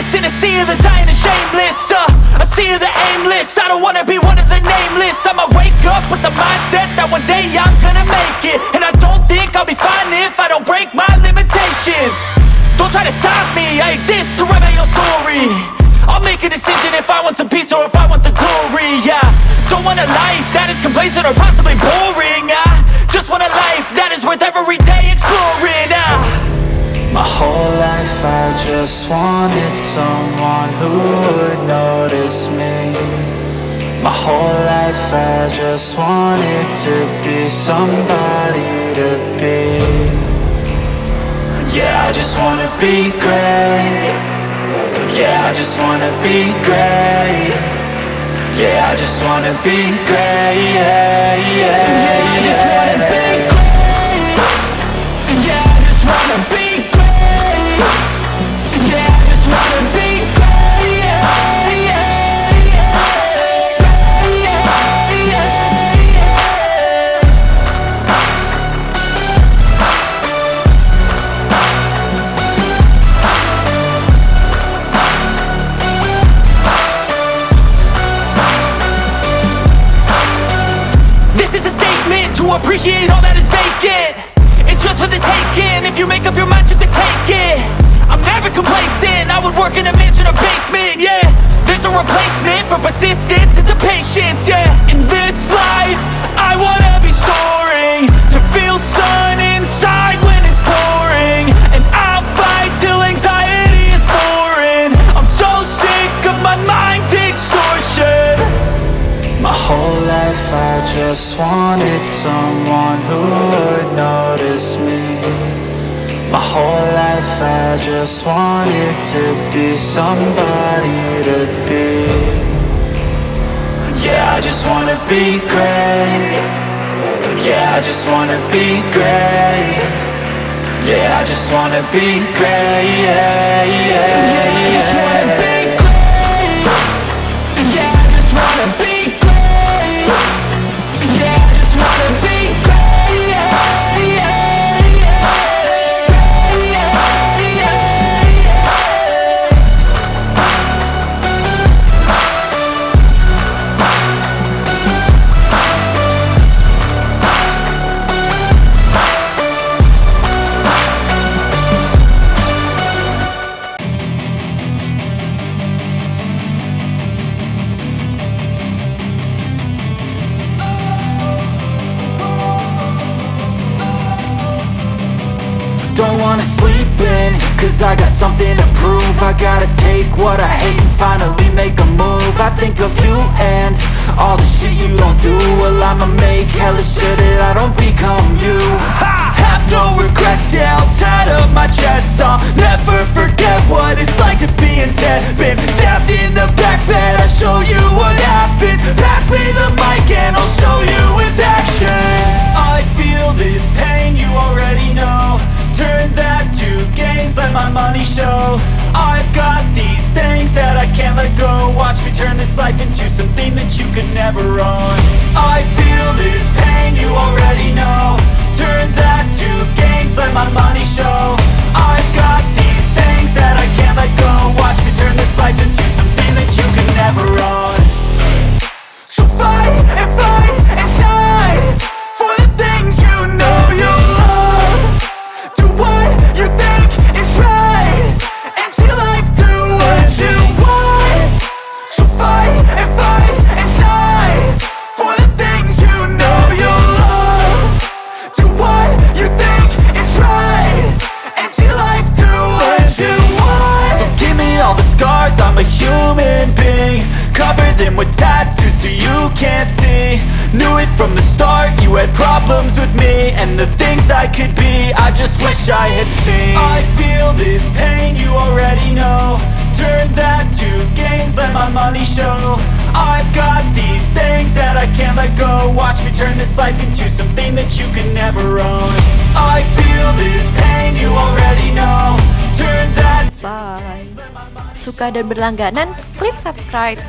this in a sea of the dying and shameless uh, A sea of the aimless. I don't wanna be one of the nameless. I'ma wake up with the mindset that one day I'm gonna make it. And I don't think I'll be fine if I don't break my limitations. Don't try to stop me, I exist to write my own story. I'll make a decision if I want some peace or if I want the glory, yeah. Don't want a life that is complacent or possibly boring, I just want a life that is worth every day exploring. My whole life I just wanted someone who would notice me. My whole life I just wanted to be somebody to be. Yeah, I just wanna be great. Yeah, I just wanna be great. Yeah, I just wanna be great. Yeah, yeah, Yeah, I just wanna be great appreciate all that is vacant. It's just for the taking, if you make up your mind you can take it. I'm never complacent, I would work in a mansion or basement, yeah. There's no replacement for persistence, it's a patience, yeah I just wanted someone who would notice me. My whole life I just wanted to be somebody to be. Yeah, I just wanna be great. Yeah, I just wanna be great. Yeah, I just wanna be great. Yeah, yeah, Yeah, yeah. Don't wanna sleep in, cause I got something to prove. I gotta take what I hate and finally make a move. I think of you and all the shit you don't do. Well I'ma make hella sure that I don't become I've got these things that I can't let go. Watch me turn this life into something that you could never own Cover them with tattoos so you can't see. Knew it from the start, you had problems with me. And the things I could be, I just wish I had seen. I feel this pain, you already know. Turn that to gains, let my money show. I've got these things that I can't let go. Watch me turn this life into something that you can never own. I feel this pain, you already know. Turn that Bye. Suka dan berlangganan, klik subscribe.